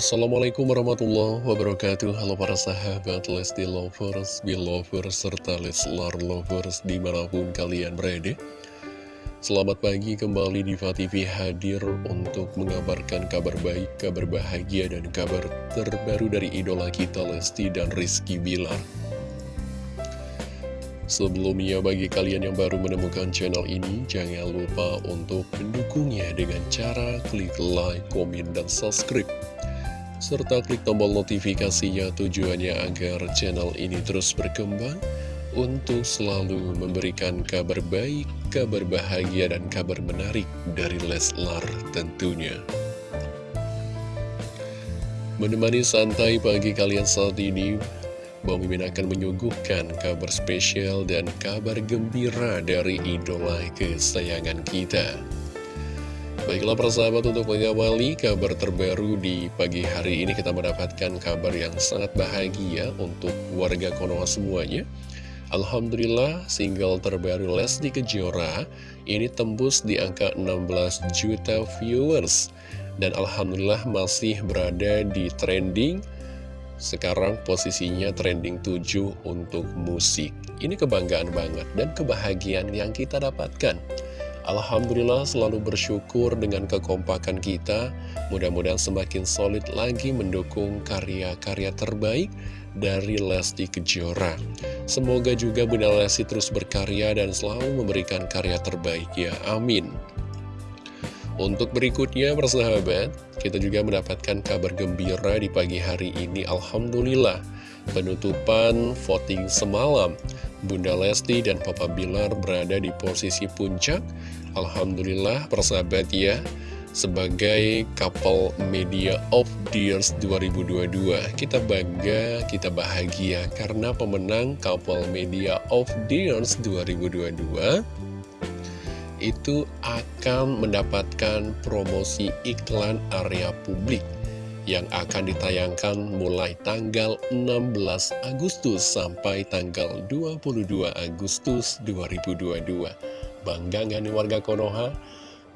Assalamualaikum warahmatullahi wabarakatuh. Halo para sahabat Lesti Lovers, Belovers, serta Leslar Lovers di mana pun kalian berada. Selamat pagi kembali Diva TV hadir untuk mengabarkan kabar baik, kabar bahagia, dan kabar terbaru dari idola kita Lesti dan Rizky Bilar. Sebelumnya bagi kalian yang baru menemukan channel ini, jangan lupa untuk mendukungnya dengan cara klik like, komen, dan subscribe serta klik tombol notifikasinya tujuannya agar channel ini terus berkembang untuk selalu memberikan kabar baik, kabar bahagia, dan kabar menarik dari Leslar tentunya. Menemani santai pagi kalian saat ini, Bang Mimin akan menyuguhkan kabar spesial dan kabar gembira dari idola kesayangan kita. Baiklah persahabat untuk mengawali kabar terbaru di pagi hari ini kita mendapatkan kabar yang sangat bahagia untuk warga Konoha semuanya. Alhamdulillah single terbaru Lesti Kejora ini tembus di angka 16 juta viewers. Dan Alhamdulillah masih berada di trending, sekarang posisinya trending 7 untuk musik. Ini kebanggaan banget dan kebahagiaan yang kita dapatkan. Alhamdulillah selalu bersyukur dengan kekompakan kita. Mudah-mudahan semakin solid lagi mendukung karya-karya terbaik dari Lesti Kejora. Semoga juga Bunda Lesti terus berkarya dan selalu memberikan karya terbaik ya. Amin. Untuk berikutnya persahabat Kita juga mendapatkan kabar gembira di pagi hari ini. Alhamdulillah Penutupan voting semalam. Bunda Lesti dan Papa Bilar berada di posisi puncak. Alhamdulillah persahabat ya sebagai couple media of the years 2022 kita bangga, kita bahagia karena pemenang couple media of the years 2022 itu akan mendapatkan promosi iklan area publik yang akan ditayangkan mulai tanggal 16 Agustus sampai tanggal 22 Agustus 2022. Bangga nggak nih warga Konoha?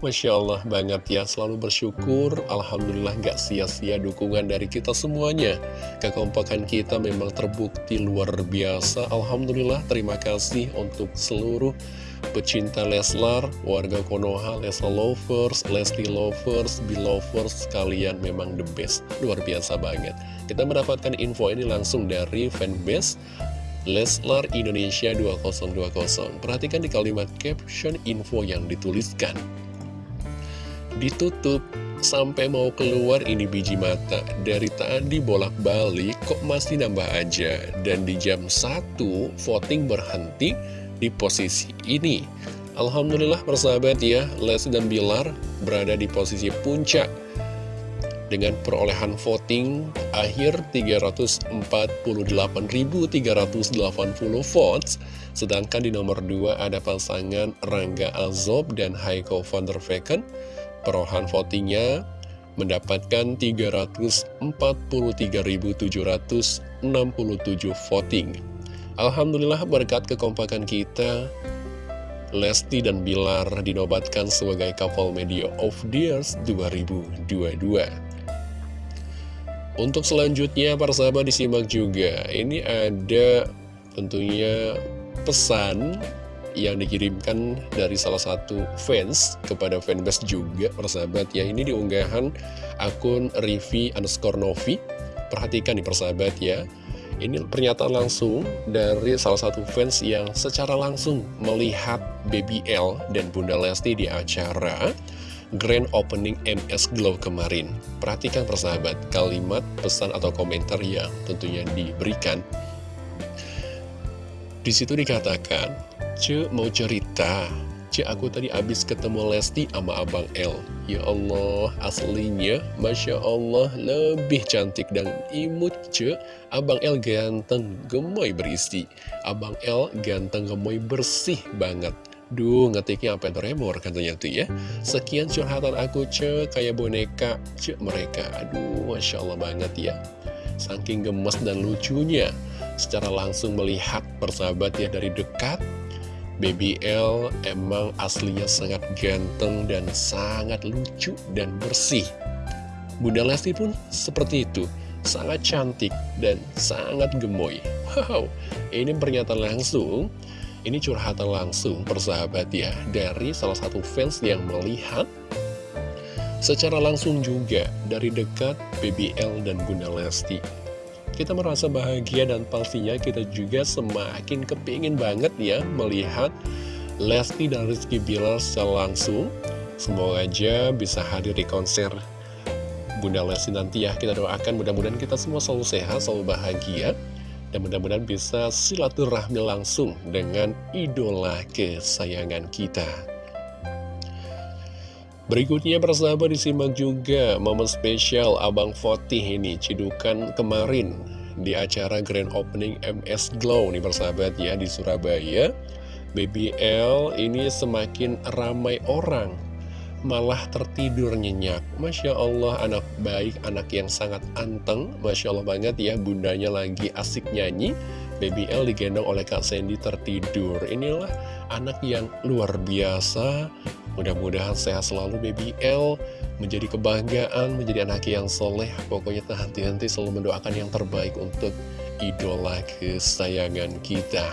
Masya Allah banget ya, selalu bersyukur, Alhamdulillah gak sia-sia dukungan dari kita semuanya. Kekompakan kita memang terbukti luar biasa, Alhamdulillah terima kasih untuk seluruh pecinta Leslar, warga Konoha, Leslar Lovers, Leslie Lovers, Belovers, kalian memang the best, luar biasa banget. Kita mendapatkan info ini langsung dari fanbase Leslar Indonesia 2020. Perhatikan di kalimat caption info yang dituliskan. Ditutup. Sampai mau keluar ini biji mata. Dari tadi bolak-balik kok masih nambah aja. Dan di jam 1 voting berhenti di posisi ini. Alhamdulillah persahabat ya. Lesti dan Bilar berada di posisi puncak. Dengan perolehan voting akhir 348.380 votes sedangkan di nomor 2 ada pasangan Rangga Azob dan Heiko van der Vecken perolehan votingnya mendapatkan 343.767 voting. Alhamdulillah berkat kekompakan kita Lesti dan Bilar dinobatkan sebagai couple media of the years 2022 Untuk selanjutnya para sahabat disimak juga. Ini ada tentunya pesan yang dikirimkan dari salah satu fans kepada fanbase juga persahabat ya ini diunggahan akun Rivi underscore Novi perhatikan nih persahabat ya ini pernyataan langsung dari salah satu fans yang secara langsung melihat Baby L dan Bunda Lesti di acara Grand Opening MS Glow kemarin. Perhatikan persahabat, kalimat pesan atau komentar yang tentunya diberikan. Di situ dikatakan, Ce mau cerita, Ce aku tadi abis ketemu Lesti sama Abang L Ya Allah aslinya Masya Allah lebih cantik dan imut Ce Abang L ganteng gemoy berisi Abang L ganteng gemoy bersih banget. Duh ngetiknya apa tremor katanya tuh ya. Sekian curhatan aku ce kayak boneka ce mereka. Aduh Masya Allah banget ya. Saking gemes dan lucunya Secara langsung melihat persahabat ya dari dekat Baby L emang aslinya sangat ganteng dan sangat lucu dan bersih Bunda Lesti pun seperti itu, sangat cantik dan sangat gemoy. Wow, ini pernyataan langsung, ini curhatan langsung persahabat ya, dari salah satu fans yang melihat secara langsung juga dari dekat BBL dan Bunda Lesti. Kita merasa bahagia dan pastinya kita juga semakin kepingin banget ya melihat Lesti dan Rizky Bilar secara langsung. Semoga aja bisa hadir di konser Bunda Lesti nanti ya kita doakan mudah-mudahan kita semua selalu sehat, selalu bahagia dan mudah-mudahan bisa silaturahmi langsung dengan idola kesayangan kita. Berikutnya persahabat disimak juga momen spesial Abang Fotih ini cidukan kemarin di acara grand opening MS Glow nih persahabat ya di Surabaya. BBL ini semakin ramai orang malah tertidur nyenyak. Masya Allah anak baik, anak yang sangat anteng. Masya Allah banget ya bundanya lagi asik nyanyi. Baby L digendong oleh Kak Sandy tertidur. Inilah anak yang luar biasa Mudah-mudahan sehat selalu Baby L. Menjadi kebanggaan, menjadi anak yang soleh. Pokoknya tak henti-henti selalu mendoakan yang terbaik untuk idola kesayangan kita.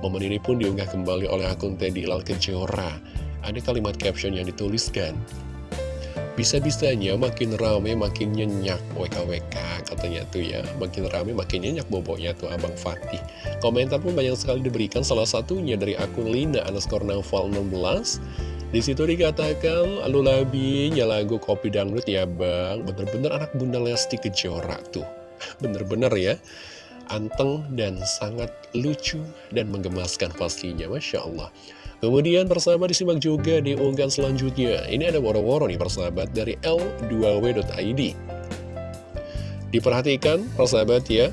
Momen ini pun diunggah kembali oleh akun Teddy Lal Kejora. Ada kalimat caption yang dituliskan bisa-bisanya makin rame makin nyenyak. WKWK katanya tuh ya. Makin rame makin nyenyak boboknya tuh Abang Fatih. Komentar pun banyak sekali diberikan. Salah satunya dari akun Lina underscore Naufal 16 di situ dikatakan labinya lagu kopi dangdut ya bang. Bener-bener anak bunda Lesti Kejora tuh. Bener-bener ya. Anteng dan sangat lucu dan menggemaskan pastinya Masya Allah. Kemudian persahabat disimak juga di unggahan selanjutnya. Ini ada woro-woro nih persahabat dari L2W.id. Diperhatikan persahabat ya,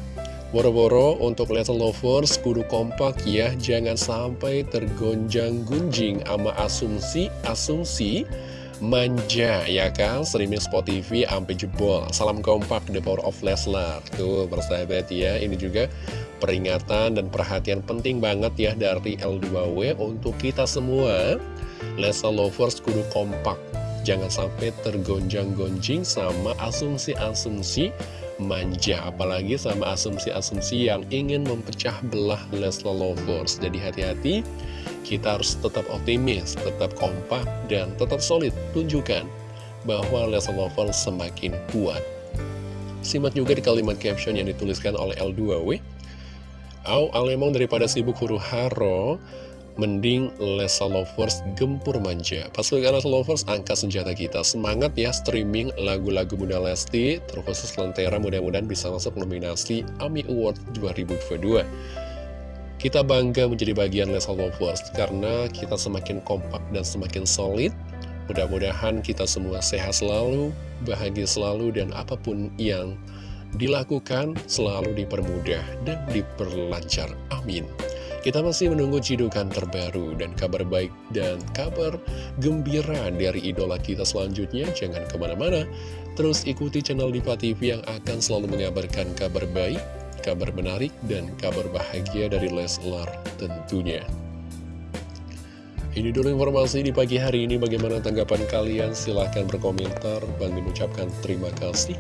woro-woro untuk Little Lovers kudu kompak ya, jangan sampai tergonjang-gunjing ama asumsi-asumsi manja ya kan? Streaming Spot TV sampai jebol. Salam kompak the power of Leslar. Tuh persahabat ya. Ini juga peringatan dan perhatian penting banget ya dari L2W untuk kita semua. Lesa Lovers kudu kompak. Jangan sampai tergonjang-gonjing sama asumsi-asumsi manja apalagi sama asumsi-asumsi yang ingin memecah belah Leslar Lovers jadi hati-hati kita harus tetap optimis, tetap kompak, dan tetap solid tunjukkan bahwa Leslar Lovers semakin kuat. Simak juga di kalimat caption yang dituliskan oleh L2W. Au alemong daripada sibuk huru haro, mending Lesa Lovers gempur manja. Pasukan Lesa Lovers angkat senjata kita. Semangat ya streaming lagu-lagu Bunda Lesti, terkhusus Lentera mudah-mudahan bisa masuk nominasi AMI Award 2022. Kita bangga menjadi bagian Lesa Lovers karena kita semakin kompak dan semakin solid. Mudah-mudahan kita semua sehat selalu, bahagia selalu, dan apa pun yang dilakukan selalu dipermudah dan diperlancar. Amin. Kita masih menunggu cidukan terbaru dan kabar baik dan kabar gembira dari idola kita selanjutnya. Jangan ke mana-mana, terus ikuti channel Diva TV yang akan selalu mengabarkan kabar baik, kabar menarik dan kabar bahagia dari Leslar tentunya. Ini dulu informasi di pagi hari ini. Bagaimana tanggapan kalian? Silahkan berkomentar. Bang mengucapkan terima kasih.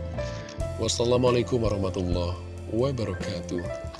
Wassalamualaikum warahmatullahi wabarakatuh.